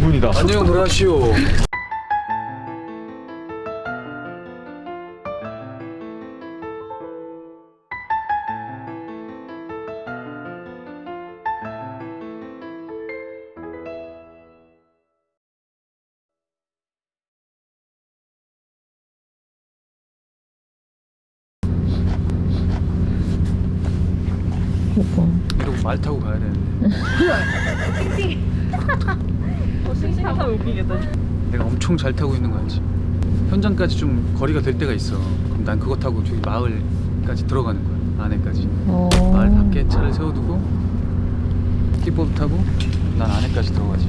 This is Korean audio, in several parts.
장군이다. 안녕 브라시오. 이러고 말 타고 가야 되는데 싱싱하다 웃기겠다. 내가 엄청 잘 타고 있는 거 알지? 현장까지 좀 거리가 될 때가 있어. 그럼 난 그거 타고 저기 마을까지 들어가는 거야. 안에까지. 어. 마을 밖에 차를 세워두고 킥보드 타고 난 안에까지 들어가지.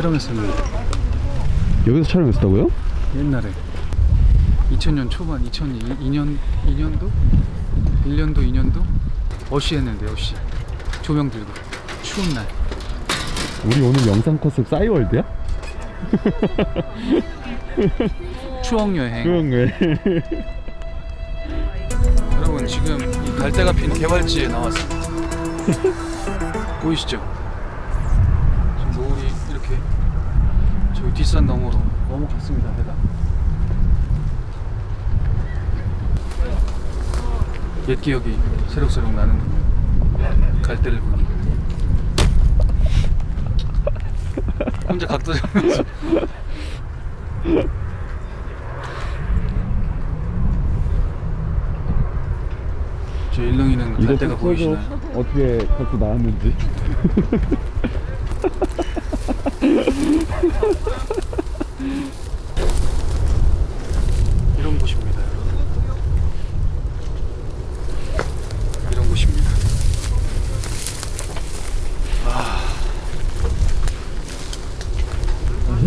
촬영했었는데 여기서 촬영했었다고요? 옛날에. 2000년 초반 2002년 2년도? 1년도 2년도? 어시 했는데 어시. 조명 들고. 추운 날. 우리 오늘 영상 컨셉 싸이월드야? 추억 여행. 그런가? 여러분 지금 이 갈대가 핀 개발지에 나왔습니다. 보이시죠? 지금 노을이 이렇게 뒷산 너머로 넘어갔습니다 해가 옛 기억이 새록새록 나는 갈대를 보니 혼자 각도 잡으면서 저 일렁이는 갈대가. 보이시나요? 어떻게 갖고 나왔는지. 이런 곳입니다 여러분 이런 곳입니다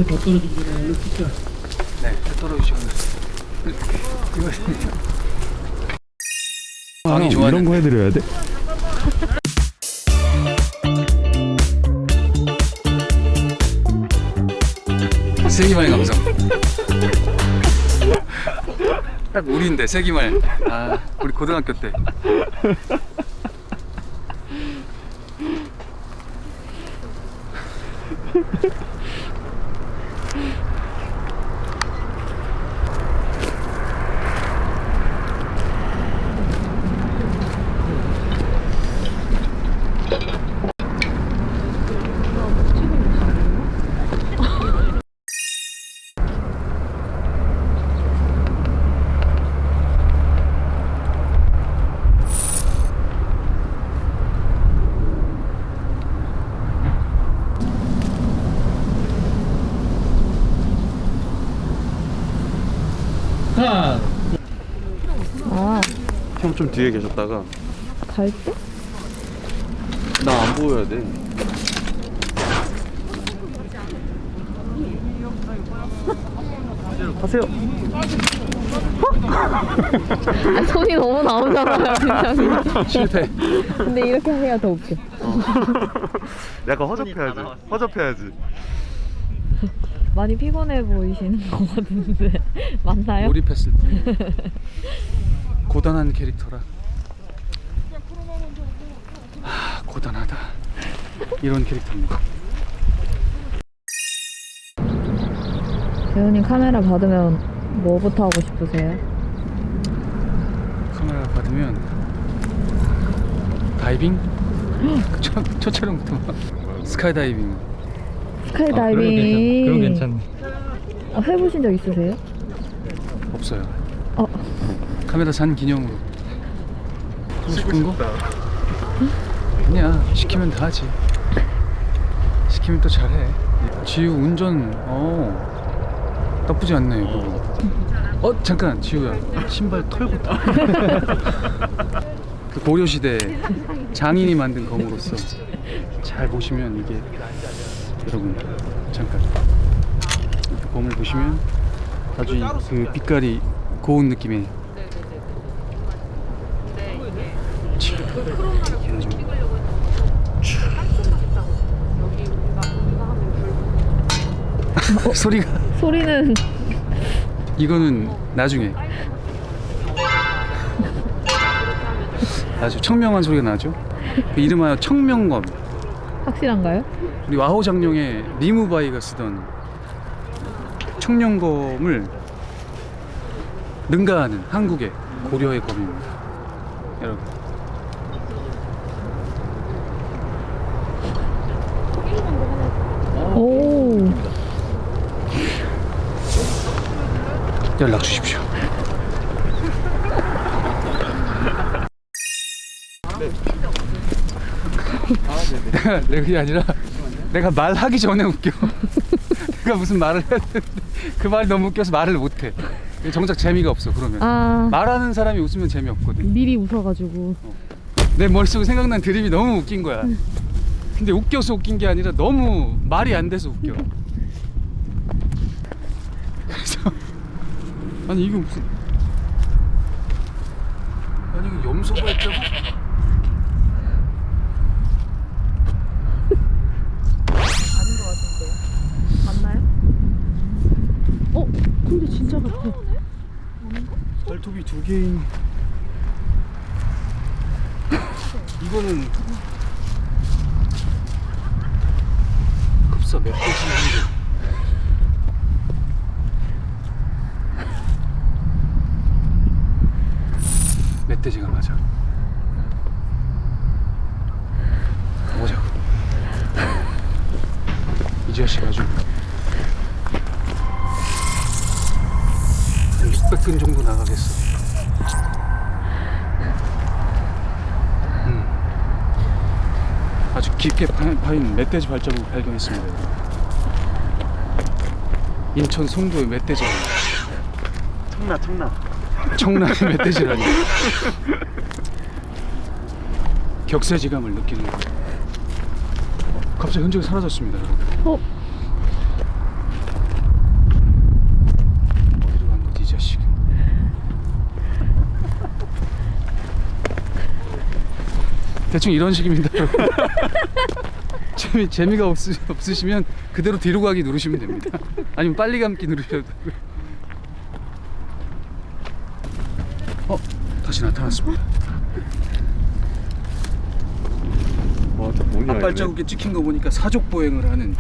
해더 떨어지기 전에 얼른 찍자. 네, 해 떨어지기 전에 이거 형, 좋아하는 이런 거 해드려야 돼? 세기말 감성. 딱 우리인데 세기말. 아 우리 고등학교 때 하. 아, 형 좀 뒤에 계셨다가 갈 때? 나 안 보여야 돼. 하세요. 아, 손이 너무 나오잖아요. 실패 근데 이렇게 해야 더 웃겨. 약간 허접해야지. 허접해야지. 많이 피곤해 보이시는 것 같은데. 맞나요? 몰입했을 때 고단한 캐릭터라 하, 고단하다 이런 캐릭터입니다 배우님 카메라 받으면 뭐부터 하고 싶으세요? 카메라 받으면 다이빙? 첫, 첫 촬영부터 스카이다이빙 스카이다이빙. 그럼 괜찮네. 아, 해보신 적 있으세요? 없어요. 어, 카메라 산 기념으로. 하고 싶은 거? 아니야. 시키면 다 하지. 시키면 또 잘해. 지우 운전 어. 나쁘지 않네 이거. 어 잠깐 지우야. 신발 털고 타. 그 고려시대 장인이 만든 검으로서 잘 보시면 이게 여러분 잠깐. 이 검을 보시면 아주 이- 그 빛깔이 고운 느낌의 소리가. 소리는 이거는 나중에. 아주 청명한 소리가 나죠? 그 이름하여 청명검 확실한가요? 우리 와호 장룡의 리무바이가 쓰던 청룡검을 능가하는 한국의 고려의 검입니다 여러분 오. 연락 주십시오 내가 내가 그게 아니라 내가 말하기 전에 웃겨. 내가 무슨 말을 해야 되는데 그 말이 너무 웃겨서 말을 못해. 정작 재미가 없어 그러면. 아. 말하는 사람이 웃으면 재미없거든. 미리 웃어가지고. 내 머릿속에 생각난 드립이 너무 웃긴 거야. 근데 웃겨서 웃긴 게 아니라 너무 말이 안 돼서 웃겨. 그래서 아니 이거 무슨 아니 이거 염소가 있다고? 아닌 것 같은데. 맞나요? 어? 근데 진짜 같아. 발톱이 두 개인. 이거는 급사 몇 개지 멧돼지가 맞아? 보자고. 이 자식 아주 600근 정도 나가겠어 음. 아주 깊게 파- 파인 멧돼지 발자국을 발견했습니다. 인천 송도의 멧돼지 청라 청라. 청라의 멧돼지라니 격세지감을 느끼는 거예요. 갑자기 흔적이 사라졌습니다, 여러분. 어? 어디로 간 거지, 이 자식? 대충 이런 식입니다. 재미, 재미가 없으, 없으시면 그대로 뒤로 가기 누르시면 됩니다. 아니면 빨리 감기 누르셔도 되고요. 어, 다시 나타났습니다. 와저 뭐냐. 앞발자국에 찍힌 거 보니까 사족 보행을 하는